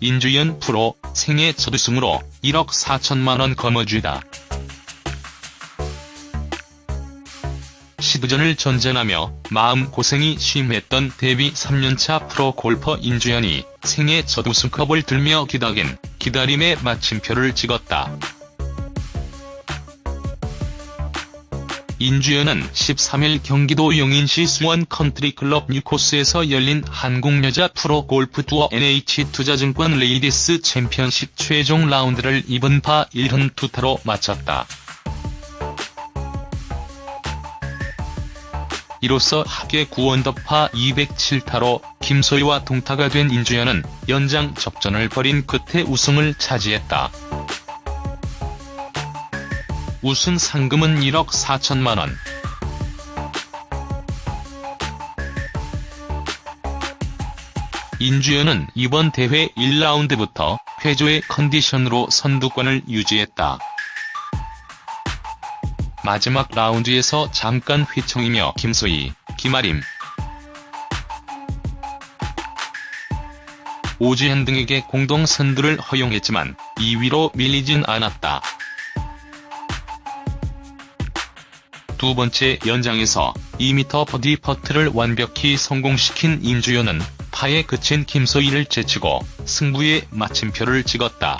인주연 프로 생애 첫 우승으로 1억 4천만원 거머쥐다. 시드전을 전전하며 마음고생이 심했던 데뷔 3년차 프로 골퍼 인주연이 생애 첫 우승컵을 들며 기나긴 기다림의 마침표를 찍었다. 인주연은 13일 경기도 용인시 수원 컨트리클럽 뉴코스에서 열린 한국여자 프로 골프 투어 NH투자증권 레이디스 챔피언십 최종 라운드를 2번 파 1흔 투타로 마쳤다. 이로써 합계 9언더파 207타로 김소희와 동타가 된 인주연은 연장 접전을 벌인 끝에 우승을 차지했다. 우승 상금은 1억 4천만원. 인주연은 이번 대회 1라운드부터 회조의 컨디션으로 선두권을 유지했다. 마지막 라운드에서 잠깐 휘청이며 김소희, 김아림, 오지현 등에게 공동 선두를 허용했지만 2위로 밀리진 않았다. 두 번째 연장에서 2m 버디 퍼트를 완벽히 성공시킨 인주연은 파에 그친 김소희를 제치고 승부의 마침표를 찍었다.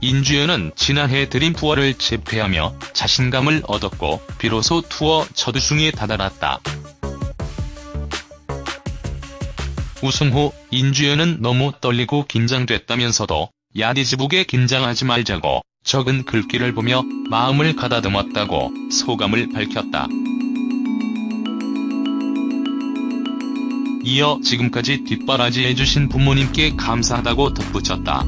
인주연은 지난해 드림 투어를 재패하며 자신감을 얻었고 비로소 투어 첫 우승에 다다랐다. 우승 후 인주연은 너무 떨리고 긴장됐다면서도 야디즈북에 긴장하지 말자고 적은 글귀를 보며 마음을 가다듬었다고 소감을 밝혔다. 이어 지금까지 뒷바라지 해주신 부모님께 감사하다고 덧붙였다.